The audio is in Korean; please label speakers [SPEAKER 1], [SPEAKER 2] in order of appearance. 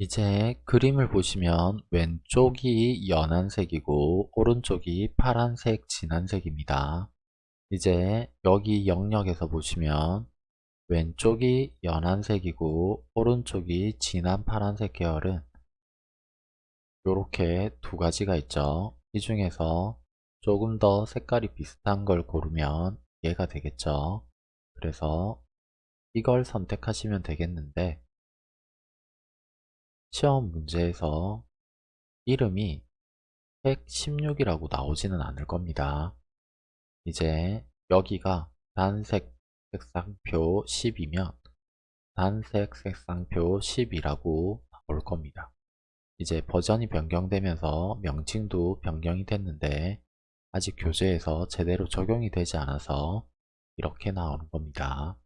[SPEAKER 1] 이제 그림을 보시면 왼쪽이 연한색이고 오른쪽이 파란색 진한색입니다. 이제 여기 영역에서 보시면 왼쪽이 연한색이고 오른쪽이 진한 파란색 계열은 이렇게 두 가지가 있죠. 이 중에서 조금 더 색깔이 비슷한 걸 고르면 얘가 되겠죠. 그래서 이걸 선택하시면 되겠는데 시험 문제에서 이름이 116이라고 나오지는 않을 겁니다. 이제 여기가 단색 색상표 10이면 단색 색상표 10이라고 나올 겁니다. 이제 버전이 변경되면서 명칭도 변경이 됐는데 아직 교재에서 제대로 적용이 되지 않아서 이렇게 나오는 겁니다.